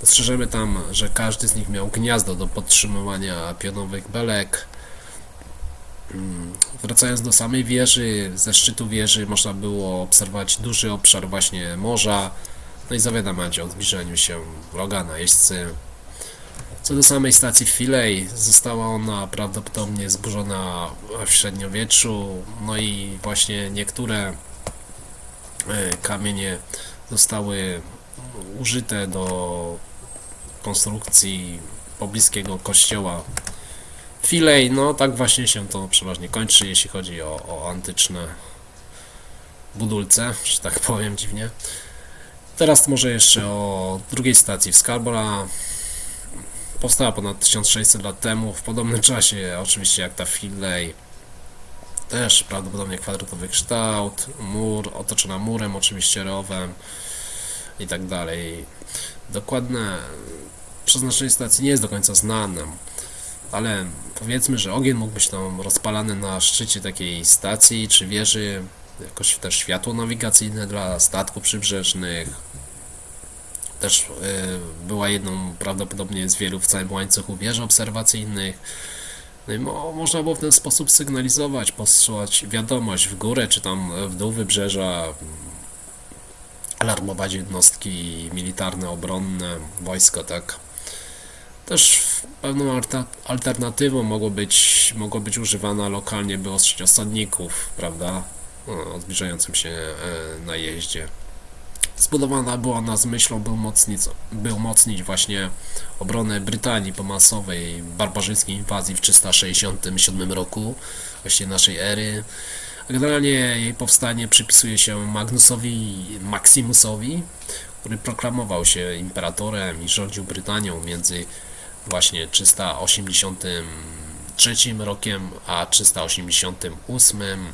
Dostrzeżemy tam, że każdy z nich miał gniazdo do podtrzymywania pionowych belek. Mm, Wracając do samej wieży, ze szczytu wieży można było obserwować duży obszar właśnie morza, no i zawiadamiać o zbliżeniu się wroga, najeźdźcy. Co do samej stacji Filej, została ona prawdopodobnie zburzona w średniowieczu, no i właśnie niektóre e, kamienie zostały użyte do konstrukcji pobliskiego kościoła Filej, no tak właśnie się to przeważnie kończy, jeśli chodzi o, o antyczne budulce, że tak powiem dziwnie. Teraz może jeszcze o drugiej stacji w Scarborough. Powstała ponad 1600 lat temu, w podobnym czasie oczywiście jak ta Filej. Też prawdopodobnie kwadratowy kształt, mur, otoczona murem, oczywiście rowem i tak dalej. Dokładne przeznaczenie stacji nie jest do końca znane, ale powiedzmy, że ogień mógł być tam rozpalany na szczycie takiej stacji czy wieży, jakoś też światło nawigacyjne dla statków przybrzeżnych. Też y, była jedną prawdopodobnie z wielu w całym łańcuchu wież obserwacyjnych. No i mo, można było w ten sposób sygnalizować, posyłać wiadomość w górę czy tam w dół wybrzeża, alarmować jednostki militarne, obronne, wojsko, tak. Też pewną alternatywą mogło być, mogło być używana lokalnie by ostrzeć osadników, prawda, o zbliżającym się e, najeździe. Zbudowana była ona z myślą, by umocnić, by umocnić właśnie obronę Brytanii po masowej barbarzyńskiej inwazji w 367 roku, właśnie naszej ery. Generalnie jej powstanie przypisuje się Magnusowi Maximusowi, który proklamował się imperatorem i rządził Brytanią między właśnie 383 rokiem a 388.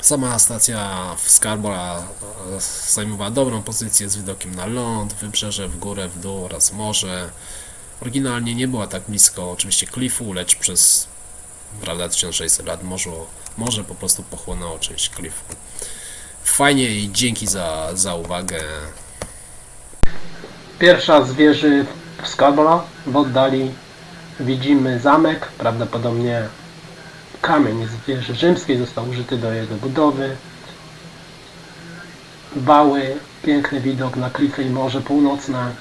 Sama stacja w Scarborough e, zajmowała dobrą pozycję z widokiem na ląd, wybrzeże, w górę, w dół oraz morze. Oryginalnie nie była tak blisko oczywiście klifu, lecz przez prawda 1600 lat morze, morze po prostu pochłonęło część klifu. Fajnie i dzięki za, za uwagę. Pierwsza z wieży w Scarborough. W oddali widzimy zamek. Prawdopodobnie kamień z wieży rzymskiej został użyty do jego budowy. Wały, piękny widok na klify i Morze Północne.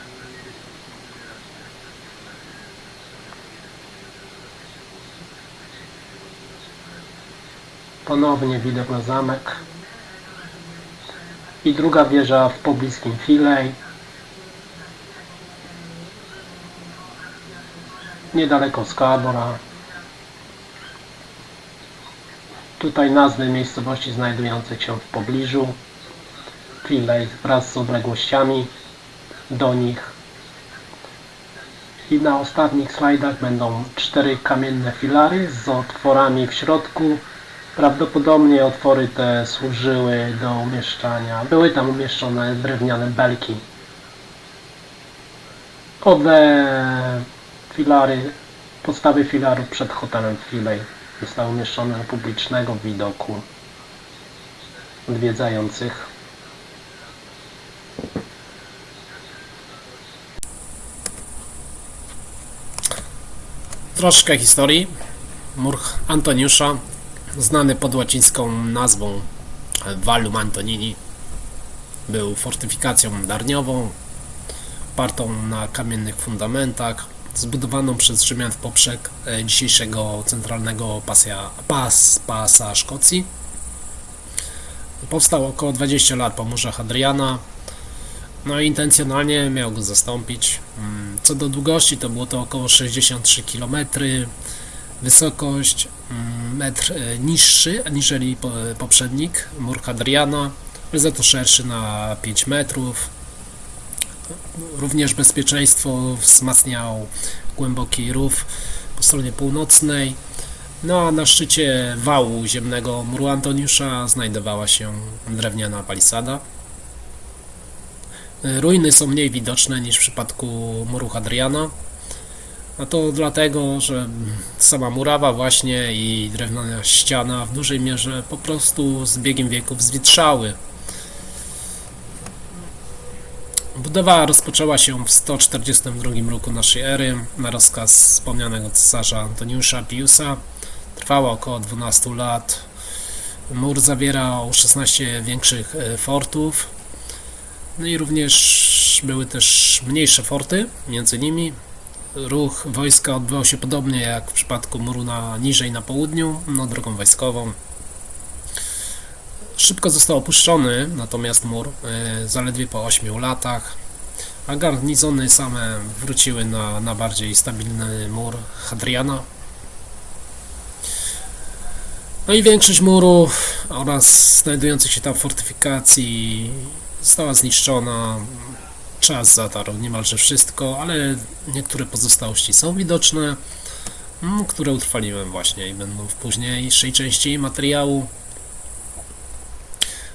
Ponownie widok na zamek. I druga wieża w pobliskim Filej. niedaleko Scarborough. Tutaj nazwy miejscowości znajdujących się w pobliżu. Filej wraz z odległościami do nich. I na ostatnich slajdach będą cztery kamienne filary z otworami w środku. Prawdopodobnie otwory te służyły do umieszczania, były tam umieszczone drewniane belki. Owe filary, podstawy filaru przed hotelem Filej zostały umieszczone na publicznego widoku odwiedzających. Troszkę historii. Mur Antoniusza, znany pod łacińską nazwą Valum Antonini, był fortyfikacją darniową, opartą na kamiennych fundamentach, zbudowaną przez Rzymian w poprzek e, dzisiejszego centralnego pasja, pas, pasa Szkocji. Powstał około 20 lat po murze Hadriana. No i intencjonalnie miał go zastąpić. Mm, Co do długości, to było to około 63 km. Wysokość mm, metr e, niższy aniżeli po- poprzednik, mur Hadriana, ale za to szerszy na 5 metrów. Również bezpieczeństwo wzmacniał głęboki rów po stronie północnej. No a na szczycie wału ziemnego muru Antoniusza znajdowała się drewniana palisada. Ruiny są mniej widoczne niż w przypadku muru Hadriana. A to dlatego, że sama murawa właśnie i drewniana ściana w dużej mierze po prostu z biegiem wieków zwietrzały. Budowa rozpoczęła się w 142 roku naszej ery na rozkaz wspomnianego cesarza Antoniusza Piusa. trwała około 12 lat. Mur zawierał 16 większych e, fortów. No i również były też mniejsze forty między nimi. Ruch wojska odbywał się podobnie jak w przypadku muru na niżej na południu, no drogą wojskową. Szybko został opuszczony natomiast mur, e, zaledwie po 8 latach, a garnizony same wróciły na, na bardziej stabilny mur Hadriana. No i większość muru oraz znajdujących się tam fortyfikacji została zniszczona. Czas zatarł niemalże wszystko, ale niektóre pozostałości są widoczne, które utrwaliłem właśnie i będą w późniejszej części materiału.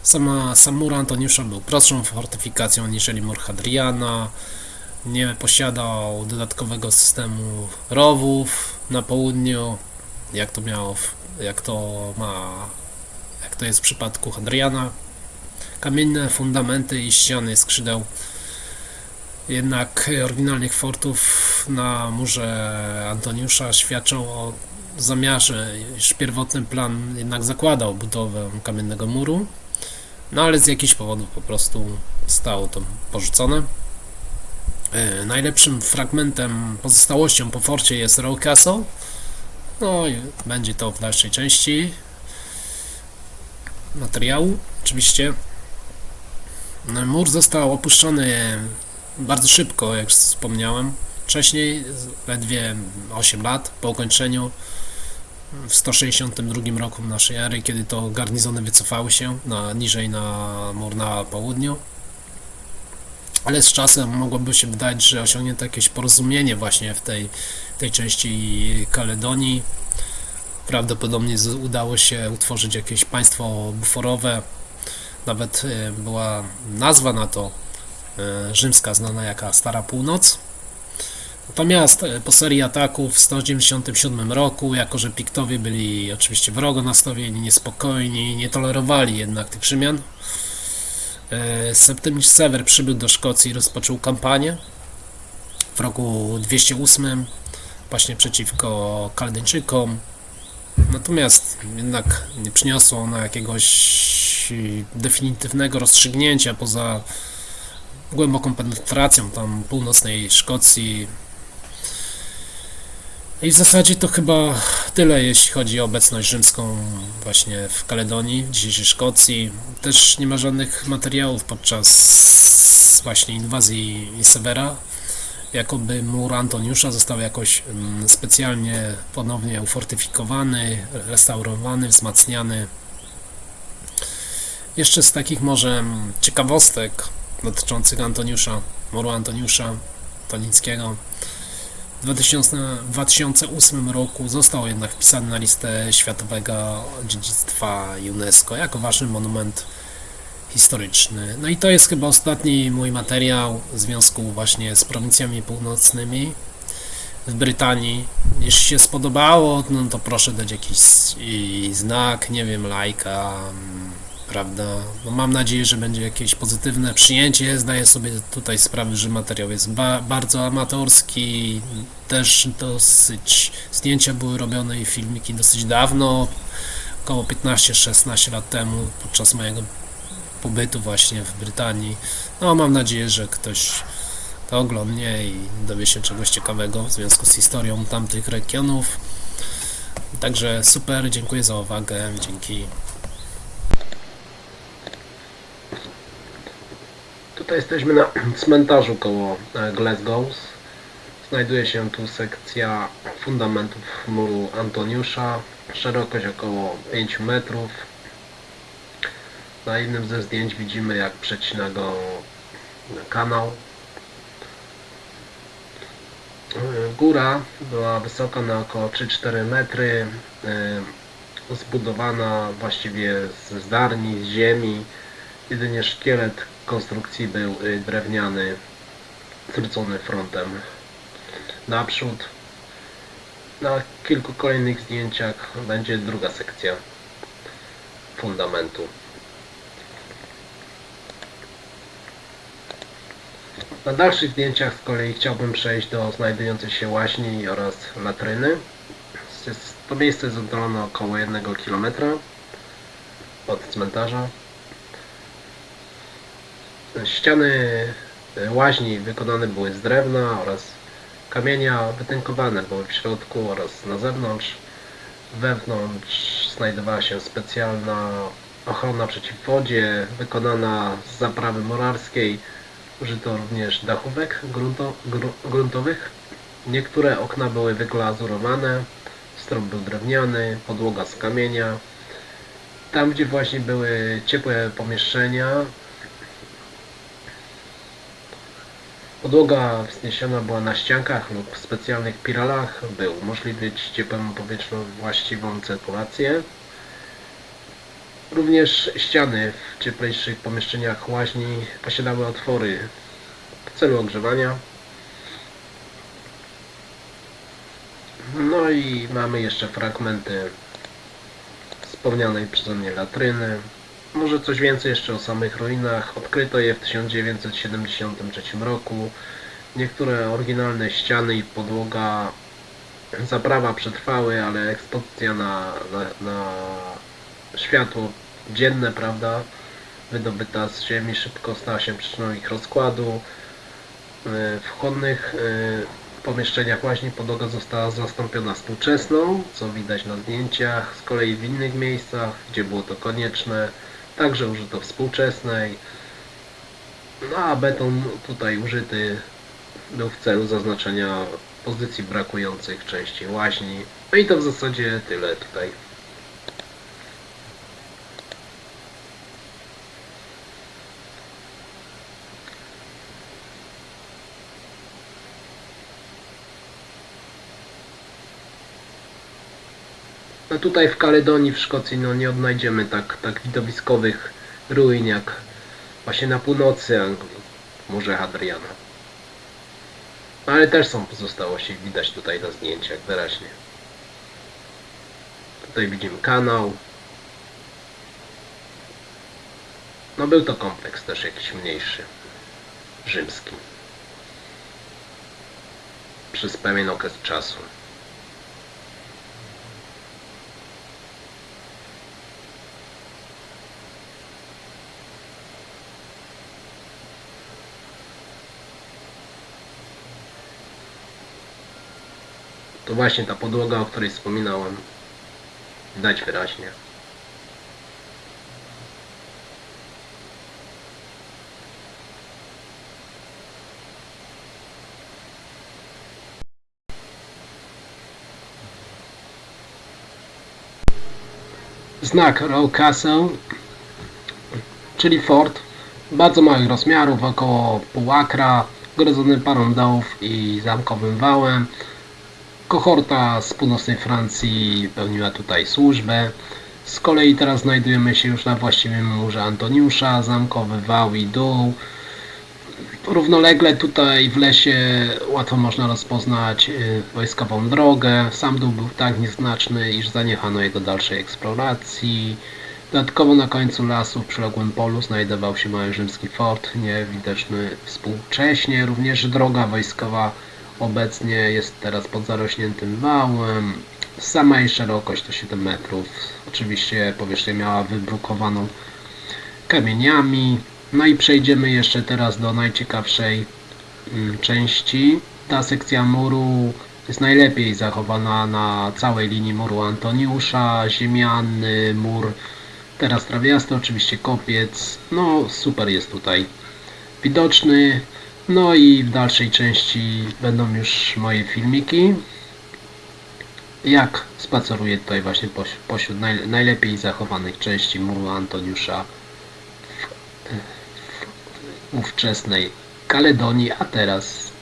Sama, sam mur Antoniusza był prostszą fortyfikacją niżeli mur Hadriana. Nie posiadał dodatkowego systemu rowów na południu, jak to miało, jak to ma, jak to jest w przypadku Hadriana. Kamienne fundamenty i ściany skrzydeł jednak oryginalnych fortów na murze Antoniusza świadczą o zamiarze, iż pierwotny plan jednak zakładał budowę kamiennego muru. No ale z jakichś powodów po prostu zostało to porzucone. E, Najlepszym fragmentem, pozostałością po forcie jest Row Castle. No i będzie to w dalszej części materiału, oczywiście. No, Mur został opuszczony bardzo szybko, jak wspomniałem. Wcześniej, ledwie 8 lat po ukończeniu w 162 roku naszej ery, kiedy to garnizony wycofały się na, niżej na mur na południu. Ale z czasem mogłoby się wydać, że osiągnięto jakieś porozumienie właśnie w tej, tej części Kaledonii. Prawdopodobnie udało się utworzyć jakieś państwo buforowe. Nawet e, była nazwa na to e, rzymska, znana jako Stara Północ. Natomiast e, po serii ataków w 197 roku, jako że Piktowie byli oczywiście wrogo nastawieni, niespokojni, nie tolerowali jednak tych Rzymian, e, Septymius Sewer przybył do Szkocji i rozpoczął kampanię w roku 208 właśnie przeciwko Kaldyńczykom. Natomiast jednak nie przyniosło ona jakiegoś definitywnego rozstrzygnięcia poza głęboką penetracją tam północnej Szkocji. I w zasadzie to chyba tyle, jeśli chodzi o obecność rzymską właśnie w Kaledonii, w dzisiejszej Szkocji. Też nie ma żadnych materiałów podczas właśnie inwazji Severa. Jakoby mur Antoniusza został jakoś mm, specjalnie ponownie ufortyfikowany, restaurowany, wzmacniany. Jeszcze z takich może mm, ciekawostek dotyczących Antoniusza, muru Antoniusza Tonickiego. W 2000, 2008 roku został jednak wpisany na listę Światowego Dziedzictwa UNESCO jako ważny monument historyczny. No i to jest chyba ostatni mój materiał w związku właśnie z prowincjami północnymi w Brytanii. Jeśli się spodobało, no to proszę dać jakiś znak, nie wiem, lajka, mm, prawda? No mam nadzieję, że będzie jakieś pozytywne przyjęcie. Zdaję sobie tutaj sprawę, że materiał jest ba bardzo amatorski. Też dosyć zdjęcia były robione i filmiki dosyć dawno, około 15-16 lat temu, podczas mojego pobytu właśnie w Brytanii. No mam nadzieję, że ktoś to oglądnie i dowie się czegoś ciekawego w związku z historią tamtych regionów. Także super, dziękuję za uwagę, dzięki. Tutaj jesteśmy na [CLEARS THROAT] cmentarzu koło e, Glasgow. Znajduje się tu sekcja fundamentów muru Antoniusza. Szerokość około 5 metrów. Na jednym ze zdjęć widzimy jak przecina go kanał. E, Góra była wysoka na około 3-4 metry. e, Zbudowana właściwie z zdarni, z ziemi. Jedynie szkielet konstrukcji był y, drewniany, zwrócony frontem naprzód. Na kilku kolejnych zdjęciach będzie druga sekcja fundamentu. Na dalszych zdjęciach z kolei chciałbym przejść do znajdującej się łaźni oraz latryny. To miejsce jest oddalone około 1 km od cmentarza. Ściany e, łaźni wykonane były z drewna oraz kamienia, wytynkowane były w środku oraz na zewnątrz. Wewnątrz znajdowała się specjalna ochrona przeciw wodzie, wykonana z zaprawy morarskiej. Użyto również dachówek grunto, gru, gruntowych. Niektóre okna były wyglazurowane, strop był drewniany, podłoga z kamienia. Tam, gdzie właśnie były ciepłe pomieszczenia, podłoga wzniesiona była na ściankach lub w specjalnych piralach, by umożliwić ciepłemu powietrzu właściwą cyrkulację. Również ściany w cieplejszych pomieszczeniach łaźni posiadały otwory w celu ogrzewania. No i mamy jeszcze fragmenty wspomnianej przeze mnie latryny. Może coś więcej jeszcze o samych ruinach. Odkryto je w 1973 roku. Niektóre oryginalne ściany i podłoga zaprawa przetrwały, ale ekspozycja na, na, na światło dzienne, prawda, wydobyta z ziemi szybko stała się przyczyną ich rozkładu. E, W chłodnych e, pomieszczeniach łaźni podłoga została zastąpiona współczesną, co widać na zdjęciach. Z kolei w innych miejscach, gdzie było to konieczne, także użyto współczesnej. No a beton tutaj użyty był w celu zaznaczenia pozycji brakujących części łaźni. No i to w zasadzie tyle tutaj. No tutaj w Kaledonii, w Szkocji, no nie odnajdziemy tak, tak widowiskowych ruin jak właśnie na północy Anglii, w Morze Hadriana. No ale też są pozostałości, widać tutaj na zdjęciach wyraźnie. Tutaj widzimy kanał. No był to kompleks też jakiś mniejszy, rzymski. Przez pewien okres czasu. To właśnie ta podłoga, o której wspominałem. Widać wyraźnie. Znak Row Castle, czyli fort, bardzo małych rozmiarów, około pół akra, grodzony parą dołów i zamkowym wałem. Kohorta z północnej Francji pełniła tutaj służbę. Z kolei teraz znajdujemy się już na właściwym murze Antoniusza, zamkowy wał i dół. Równolegle tutaj w lesie łatwo można rozpoznać y, wojskową drogę. Sam dół był tak nieznaczny, iż zaniechano jego dalszej eksploracji. Dodatkowo na końcu lasu w przyległym polu znajdował się mały rzymski fort, niewidoczny współcześnie. Również droga wojskowa obecnie jest teraz pod zarośniętym wałem. Sama jej szerokość to 7 metrów. Oczywiście powierzchnię miała wybrukowaną kamieniami. No i przejdziemy jeszcze teraz do najciekawszej mm, części. Ta sekcja muru jest najlepiej zachowana na całej linii muru Antoniusza, ziemiany mur, teraz trawiasty, oczywiście kopiec. No super jest tutaj widoczny. No i w dalszej części będą już moje filmiki. Jak spaceruję tutaj właśnie poś- pośród naj, najlepiej zachowanych części muru Antoniusza w, w ówczesnej Kaledonii, a teraz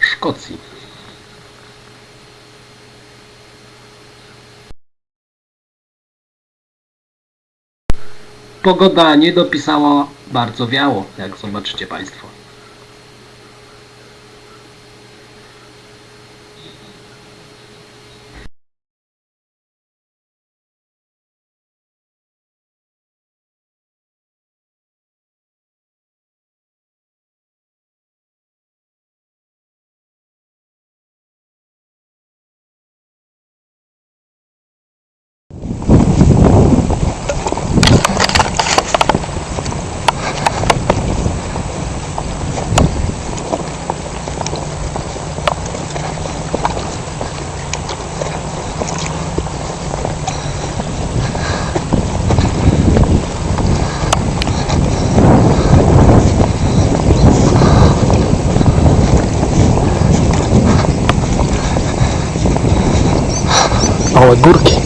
Szkocji. Pogoda nie dopisała, bardzo wiało, jak zobaczycie Państwo. waa guurkii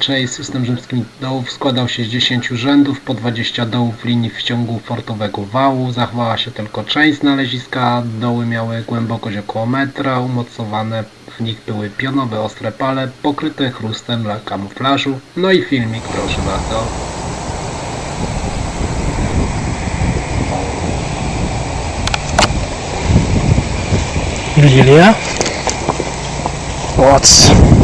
inaczej system rzymskich dołów składał się z 10 rzędów, po 20 dołów w linii w ciągu fortowego wału. Zachowała się tylko część znaleziska. Doły miały głębokość około metra, umocowane w nich były pionowe ostre pale, pokryte chrustem dla kamuflażu. No i filmik, proszę bardzo. Lilia. What's